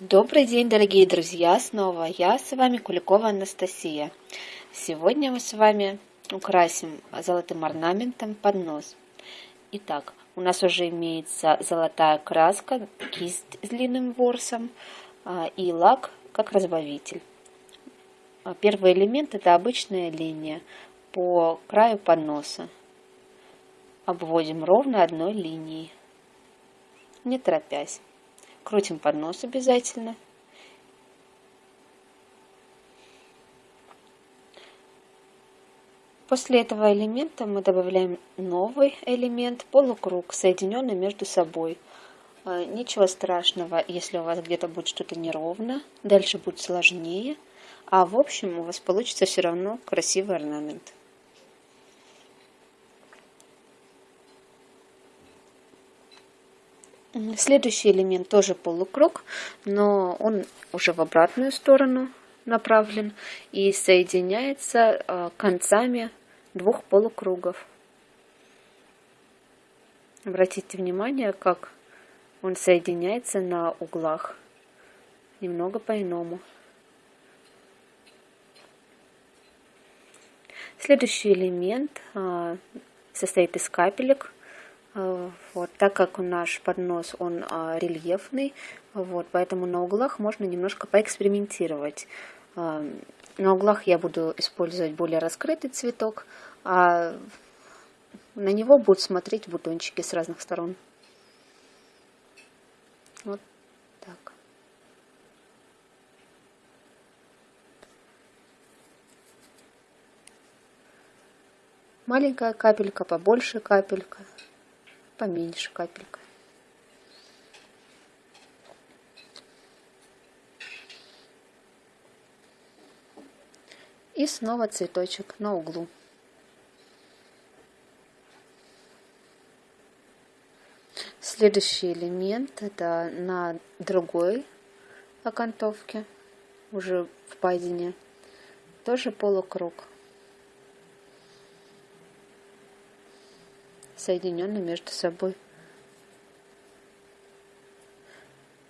Добрый день, дорогие друзья! Снова я с вами, Куликова Анастасия. Сегодня мы с вами украсим золотым орнаментом поднос. Итак, у нас уже имеется золотая краска, кисть с длинным ворсом а, и лак как разбавитель. А, первый элемент это обычная линия по краю подноса. Обводим ровно одной линией, не торопясь. Крутим поднос обязательно. После этого элемента мы добавляем новый элемент, полукруг, соединенный между собой. А, ничего страшного, если у вас где-то будет что-то неровно, дальше будет сложнее, а в общем у вас получится все равно красивый орнамент. Следующий элемент тоже полукруг, но он уже в обратную сторону направлен и соединяется а, концами двух полукругов. Обратите внимание, как он соединяется на углах. Немного по-иному. Следующий элемент а, состоит из капелек вот, так как наш поднос, он а, рельефный, вот, поэтому на углах можно немножко поэкспериментировать. А, на углах я буду использовать более раскрытый цветок, а на него будут смотреть бутончики с разных сторон. Вот так. Маленькая капелька, побольше капелька поменьше капелька. И снова цветочек на углу. Следующий элемент это на другой окантовке, уже в падине, тоже полукруг. Соединены между собой.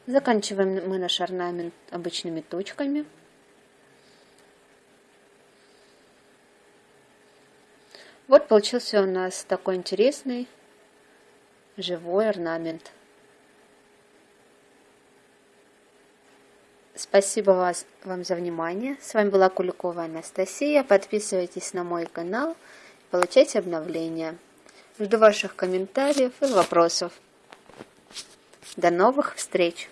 Заканчиваем мы наш орнамент обычными точками. Вот получился у нас такой интересный живой орнамент. Спасибо вас, вам за внимание. С вами была Куликова Анастасия. Подписывайтесь на мой канал, получайте обновления. Жду ваших комментариев и вопросов. До новых встреч!